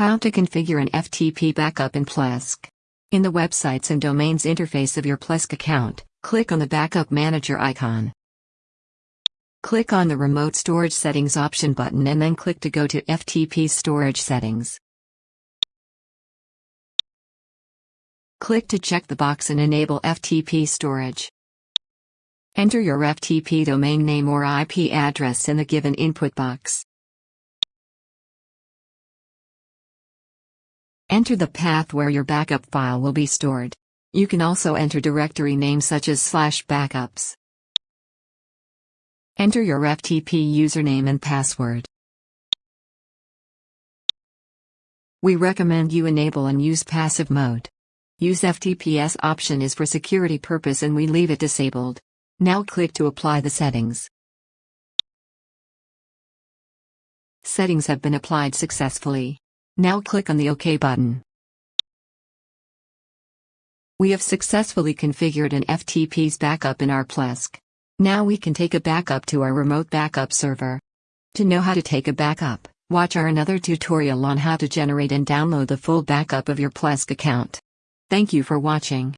How to configure an FTP backup in Plesk. In the Websites and Domains interface of your Plesk account, click on the Backup Manager icon. Click on the Remote Storage Settings option button and then click to go to FTP storage settings. Click to check the box and enable FTP storage. Enter your FTP domain name or IP address in the given input box. Enter the path where your backup file will be stored. You can also enter directory names such as slash backups. Enter your FTP username and password. We recommend you enable and use passive mode. Use FTPS option is for security purpose and we leave it disabled. Now click to apply the settings. Settings have been applied successfully. Now click on the OK button. We have successfully configured an FTP's backup in our Plesk. Now we can take a backup to our remote backup server. To know how to take a backup, watch our another tutorial on how to generate and download the full backup of your Plesk account. Thank you for watching.